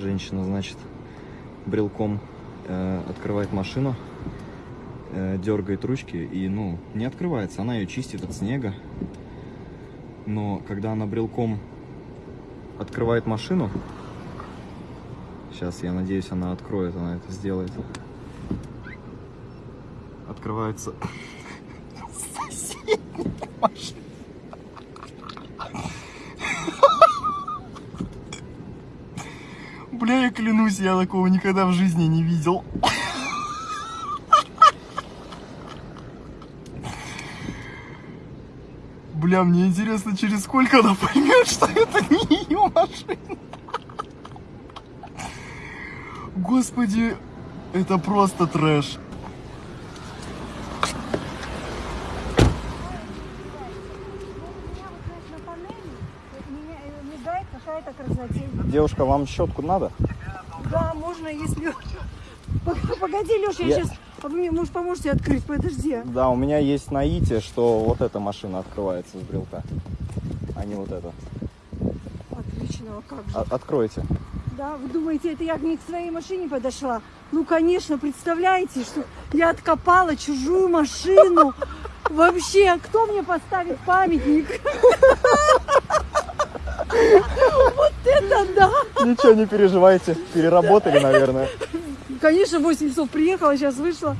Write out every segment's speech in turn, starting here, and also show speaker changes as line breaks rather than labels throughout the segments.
Женщина, значит, брелком э, открывает машину, э, дергает ручки и, ну, не открывается. Она ее чистит от снега. Но когда она брелком открывает машину, сейчас, я надеюсь, она откроет, она это сделает. Открывается соседняя машина. Бля, я клянусь, я такого никогда в жизни не видел. Бля, мне интересно, через сколько она поймет, что это не ее машина. Господи, это просто трэш.
на панели меня э, мигает какая-то красотень.
Девушка, вам щетку надо?
Да, можно, если... Пог- Погоди, Леша, я,
Я-
сейчас... А вы мне, может, поможете открыть? Подожди.
Да, у меня есть наитие, что вот эта машина открывается с брелка, а не вот эта.
Отлично, а как же.
А- откройте.
Да, вы думаете, это я не к своей машине подошла? Ну, конечно, представляете, что я откопала чужую машину. Вообще, кто мне поставит памятник? Вот это да!
Ничего не переживайте, переработали, наверное.
Конечно, в 8 часов приехала, сейчас вышла.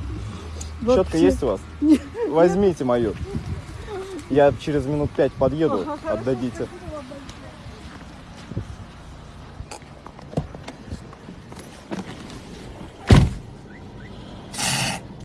Вообще.
есть у вас? Возьмите мою. Я через минут пять подъеду, отдадите.